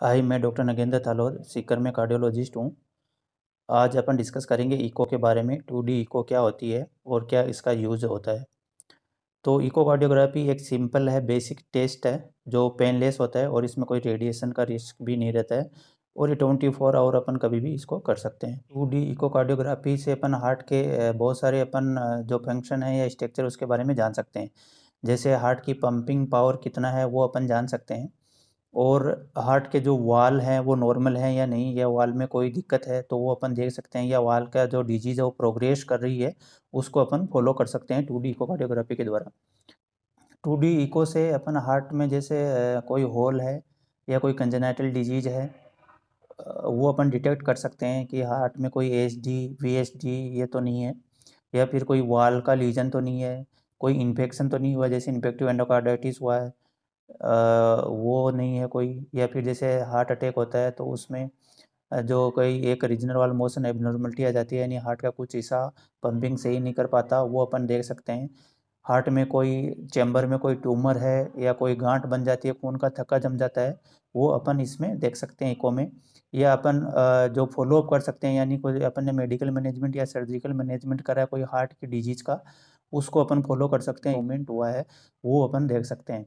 हाय, मैं डॉक्टर नगेंद्र थालोर, सीकर में कार्डियोलॉजिस्ट हूँ। आज अपन डिस्कस करेंगे इको के बारे में टू डी इको क्या होती है और क्या इसका यूज़ होता है। तो इको कार्डियोग्राफी एक सिंपल है बेसिक टेस्ट है, जो पेनलेस होता है और इसमें कोई रेडिएशन का रिस्क भी नहीं रहता है और ये ट्वेंटी फोर आवर अपन कभी भी इसको कर सकते हैं। टू डी इको कार्डियोग्राफी से अपन हार्ट के बहुत सारे अपन जो फ़ंक्शन है या स्ट्रक्चर उसके बारे में जान सकते हैं। जैसे हार्ट की पंपिंग पावर कितना है, वो अपन जान सकते हैं। और हार्ट के जो वाल हैं, वो नॉर्मल हैं या नहीं, या वाल में कोई दिक्कत है तो वो अपन देख सकते हैं, या वाल का जो डिज़ीज़ है, वो प्रोग्रेस कर रही है, उसको अपन फॉलो कर सकते हैं टू डी इको कार्डियोग्राफी के द्वारा। टू डी इको से अपन हार्ट में जैसे कोई होल है, या कोई कंजेनाइटल डिज़ीज़ है वो अपन डिटेक्ट कर सकते हैं कि हार्ट में कोई डी, वी एच डी ये तो नहीं है, या फिर कोई वाल का लीजन तो नहीं है, कोई इन्फेक्शन तो नहीं हुआ, जैसे इन्फेक्टिव एंडोकार्डाइटिस हुआ है वो नहीं है कोई, या फिर जैसे हार्ट अटैक होता है तो उसमें जो कोई एक रीजनल वाल मोशन एबनॉर्मलिटी आ जाती है, यानी हार्ट का कुछ हिस्सा पंपिंग सही नहीं कर पाता, वो अपन देख सकते हैं। हार्ट में कोई चैम्बर में कोई ट्यूमर है या कोई गांठ बन जाती है, खून का थक्का जम जाता है, वो अपन इसमें देख सकते हैं इको में। या अपन जो फॉलोअप कर सकते हैं, यानी कोई अपन ने मेडिकल मैनेजमेंट या सर्जिकल मैनेजमेंट करा है कोई हार्ट की डिज़ीज़ का, उसको अपन फॉलो कर सकते हैं मूवमेंट हुआ है, वो अपन देख सकते हैं।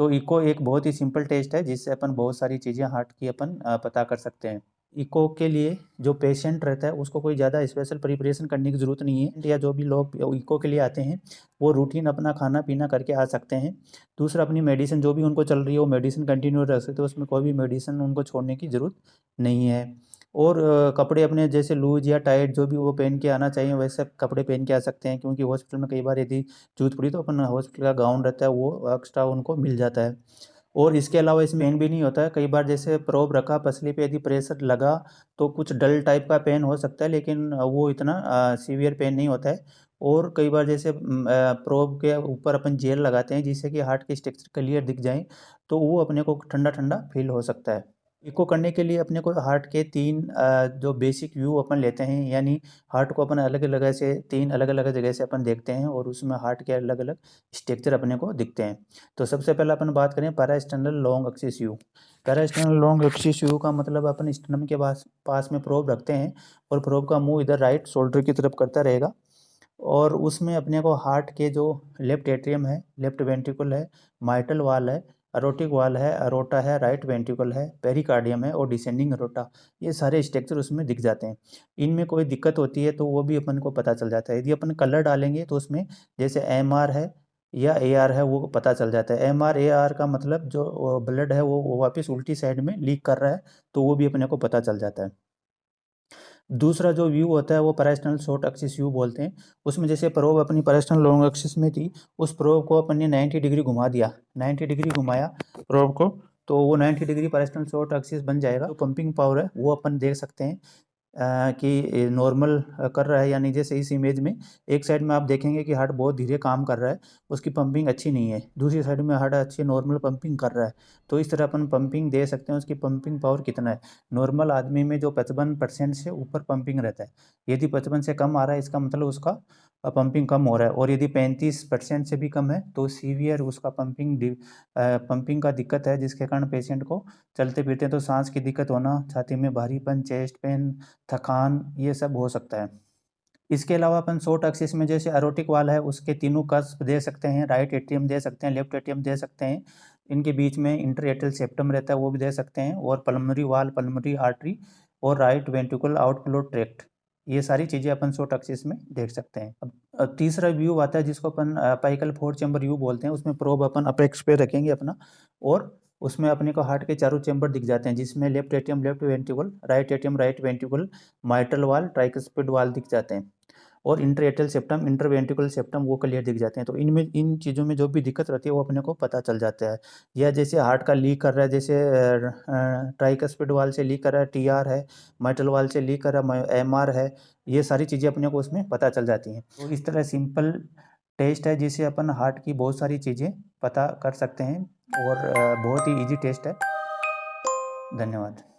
तो इको एक बहुत ही सिंपल टेस्ट है, जिससे अपन बहुत सारी चीज़ें हार्ट की अपन पता कर सकते हैं। इको के लिए जो पेशेंट रहता है, उसको कोई ज़्यादा स्पेशल प्रिपरेशन करने की ज़रूरत नहीं है। या जो भी लोग इको के लिए आते हैं, वो रूटीन अपना खाना पीना करके आ सकते हैं। दूसरा, अपनी मेडिसिन, जो भी उनको चल रही है, वो मेडिसिन कंटिन्यू रख सकते हैं, उसमें कोई भी मेडिसिन उनको छोड़ने की ज़रूरत नहीं है। और कपड़े अपने जैसे लूज या टाइट जो भी वो पहन के आना चाहिए, वैसे कपड़े पहन के आ सकते हैं, क्योंकि हॉस्पिटल में कई बार यदि जूत पड़ी तो अपन हॉस्पिटल का गाउन रहता है, वो एक्स्ट्रा उनको मिल जाता है। और इसके अलावा इसमें पेन भी नहीं होता है, कई बार जैसे प्रोब रखा, पसली पे यदि प्रेशर लगा तो कुछ डल टाइप का पेन हो सकता है, लेकिन वो इतना सीवियर पेन नहीं होता है। और कई बार जैसे प्रोब के ऊपर अपन जेल लगाते हैं, जिससे कि हार्ट के स्ट्रक्चर क्लियर दिख जाए तो वो अपने को ठंडा ठंडा फील हो सकता है। इको करने के लिए अपने को हार्ट के तीन जो बेसिक व्यू अपन लेते हैं, यानी हार्ट को अपन अलग अलग से तीन अलग अलग जगह से अपन देखते हैं और उसमें हार्ट के अलग अलग स्ट्रक्चर अपने को दिखते हैं। तो सबसे पहले अपन बात करें parasternal long axis view. Parasternal long axis view का मतलब अपन स्टनम के पास पास में प्रोब रखते हैं और प्रोब का मुँह इधर राइट शोल्डर की तरफ़ करता रहेगा और उसमें अपने को हार्ट के जो लेफ़्ट एट्रियम है, लेफ़्ट वेंट्रिकल है, माइटल वाल है अरोटिक वाल है अरोटा है राइट वेंट्रिकल है पेरिकार्डियम है और डिसेंडिंग अरोटा ये सारे स्ट्रक्चर उसमें दिख जाते हैं। इनमें कोई दिक्कत होती है तो वो भी अपन को पता चल जाता है। यदि अपन कलर डालेंगे तो उसमें जैसे एमआर है या ए आर है वो पता चल जाता है। एम आर ए आर का मतलब जो ब्लड है वो वापस उल्टी साइड में लीक कर रहा है तो वो भी अपने को पता चल जाता है। दूसरा जो व्यू होता है वो पैरास्टनल शॉर्ट एक्सिस व्यू बोलते हैं। उसमें जैसे प्रोब अपनी पैरास्टनल लॉन्ग एक्सिस में थी, उस प्रोब को अपन ने 90 डिग्री घुमा दिया। 90 डिग्री घुमाया प्रोब को तो वो 90 डिग्री पैरास्टनल शॉर्ट एक्सिस बन जाएगा। तो पंपिंग पावर है, वो अपन देख सकते हैं। कि नॉर्मल कर रहा है यानी जैसे इस इमेज में, एक साइड में आप देखेंगे कि हार्ट बहुत धीरे काम कर रहा है, उसकी पंपिंग अच्छी नहीं है। दूसरी साइड में हार्ट अच्छी नॉर्मल पंपिंग कर रहा है। तो इस तरह अपन पंपिंग दे सकते हैं, उसकी पंपिंग पावर कितना है? नॉर्मल आदमी में जो पचपन परसेंट से ऊपर पंपिंग रहता है। यदि पचपन से कम आ रहा है, इसका मतलब उसका पंपिंग कम हो रहा है। और यदि पैंतीस परसेंट से भी कम है तो सीवियर उसका पंपिंग पंपिंग का दिक्कत है, जिसके कारण पेशेंट को चलते फिरते तो सांस की दिक्कत होना, छाती में भारीपन चेस्ट पेन थकान, ये सब हो सकता है। इसके अलावा अपन शॉर्ट एक्सिस में जैसे अरोटिक वाल है, उसके तीनों कस्प दे सकते हैं राइट एटीएम दे सकते हैं लेफ़्ट एटीएम दे सकते हैं। इनके बीच में इंटर सेप्टम रहता है, वो भी दे सकते हैं। और पलमरी वाल पलमरी आर्टरी और राइट वेंट्रिकल आउटफ्लो ट्रैक्ट ये सारी चीज़ें अपन शॉर्ट एक्सिस में देख सकते हैं। अब तीसरा व्यू आता है जिसको अपन पाइकल फोर चैम्बर व्यू बोलते हैं, उसमें प्रोब अपन अपेक्स पे रखेंगे अपना, और उसमें अपने को हार्ट के चारों चैम्बर दिख जाते हैं, जिसमें left atrium left ventricle right atrium right ventricle mitral valve tricuspid valve दिख जाते हैं। और inter interatrial septum interventricular septum वो क्लियर दिख जाते हैं। तो इनमें, इन चीज़ों में जो भी दिक्कत रहती है वो अपने को पता चल जाता है। या जैसे हार्ट का लीक कर रहा है, जैसे ट्राइकस्पिड वाल से लीक कर रहा है टीआर है माइटल वाल से लीक कर रहा है एमआर है, ये सारी चीज़ें अपने को उसमें पता चल जाती हैं। तो इस तरह सिंपल टेस्ट है जिसे अपन हार्ट की बहुत सारी चीज़ें पता कर सकते हैं और बहुत ही ईजी टेस्ट है। धन्यवाद।